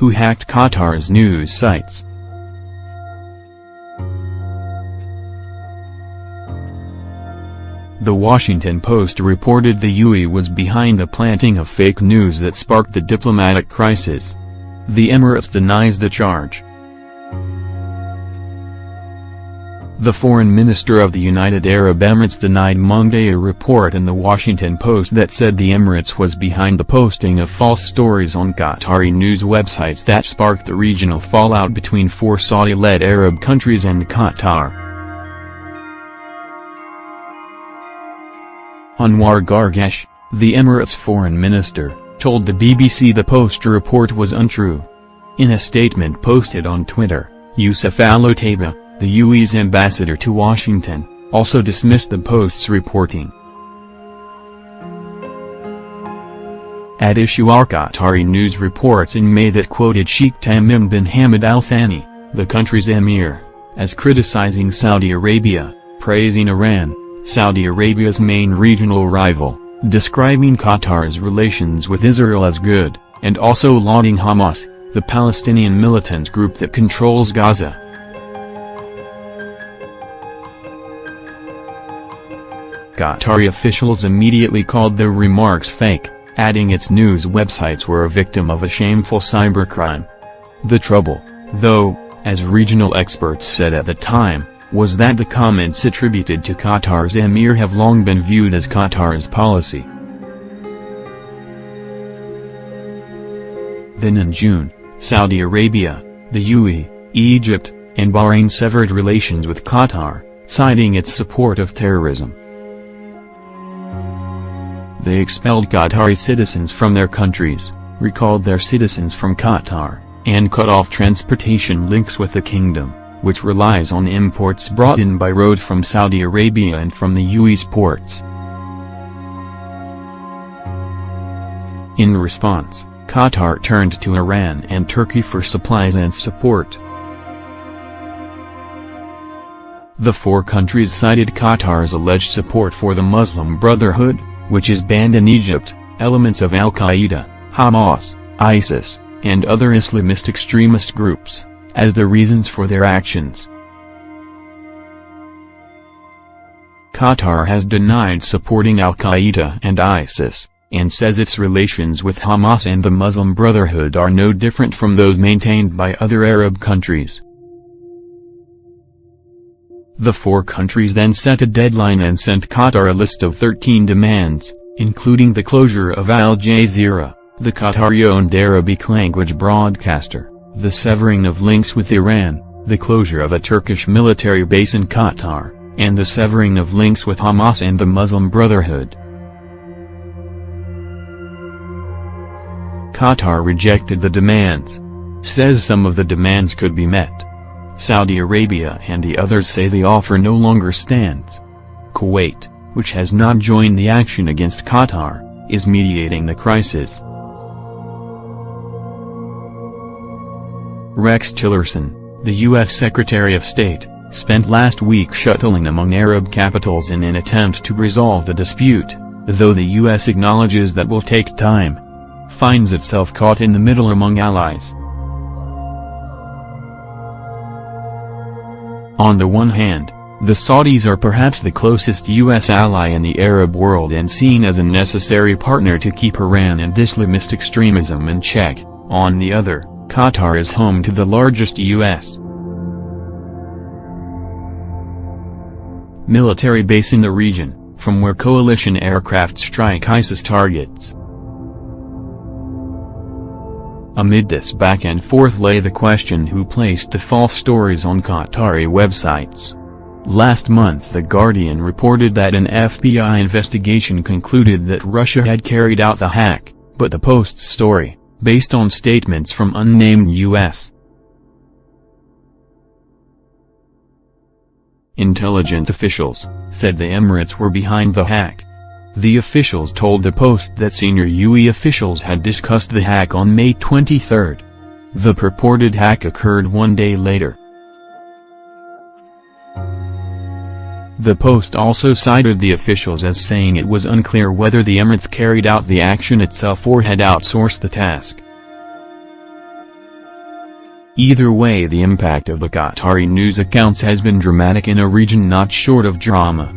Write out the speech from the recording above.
who hacked Qatar's news sites. The Washington Post reported the UAE was behind the planting of fake news that sparked the diplomatic crisis. The Emirates denies the charge. The foreign minister of the United Arab Emirates denied Monday a report in the Washington Post that said the Emirates was behind the posting of false stories on Qatari news websites that sparked the regional fallout between four Saudi-led Arab countries and Qatar. Anwar Gargash, the Emirates foreign minister, told the BBC the Post report was untrue. In a statement posted on Twitter, Youssef Al-Otaiba, the UAE's ambassador to Washington, also dismissed the Post's reporting. At issue are Qatari News reports in May that quoted Sheikh Tamim bin Hamad Al Thani, the country's emir, as criticizing Saudi Arabia, praising Iran, Saudi Arabia's main regional rival, describing Qatar's relations with Israel as good, and also lauding Hamas, the Palestinian militant group that controls Gaza. Qatari officials immediately called the remarks fake, adding its news websites were a victim of a shameful cybercrime. The trouble, though, as regional experts said at the time, was that the comments attributed to Qatar's emir have long been viewed as Qatar's policy. Then in June, Saudi Arabia, the UAE, Egypt, and Bahrain severed relations with Qatar, citing its support of terrorism. They expelled Qatari citizens from their countries, recalled their citizens from Qatar, and cut off transportation links with the kingdom which relies on imports brought in by road from Saudi Arabia and from the UAE's ports. In response, Qatar turned to Iran and Turkey for supplies and support. The four countries cited Qatar's alleged support for the Muslim Brotherhood, which is banned in Egypt, elements of Al-Qaeda, Hamas, ISIS, and other Islamist extremist groups as the reasons for their actions. Qatar has denied supporting al-Qaeda and ISIS, and says its relations with Hamas and the Muslim Brotherhood are no different from those maintained by other Arab countries. The four countries then set a deadline and sent Qatar a list of 13 demands, including the closure of Al Jazeera, the Qatari-owned Arabic language broadcaster, the severing of links with Iran, the closure of a Turkish military base in Qatar, and the severing of links with Hamas and the Muslim Brotherhood. Qatar rejected the demands. Says some of the demands could be met. Saudi Arabia and the others say the offer no longer stands. Kuwait, which has not joined the action against Qatar, is mediating the crisis. Rex Tillerson, the U.S. Secretary of State, spent last week shuttling among Arab capitals in an attempt to resolve the dispute, though the U.S. acknowledges that will take time. Finds itself caught in the middle among allies. On the one hand, the Saudis are perhaps the closest U.S. ally in the Arab world and seen as a necessary partner to keep Iran and Islamist extremism in check, on the other, Qatar is home to the largest U.S. military base in the region, from where coalition aircraft strike ISIS targets. Amid this back and forth lay the question who placed the false stories on Qatari websites. Last month The Guardian reported that an FBI investigation concluded that Russia had carried out the hack, but the Post's story, based on statements from unnamed U.S. intelligence officials, said the Emirates were behind the hack. The officials told the Post that senior UAE officials had discussed the hack on May 23. The purported hack occurred one day later. The Post also cited the officials as saying it was unclear whether the Emirates carried out the action itself or had outsourced the task. Either way the impact of the Qatari news accounts has been dramatic in a region not short of drama.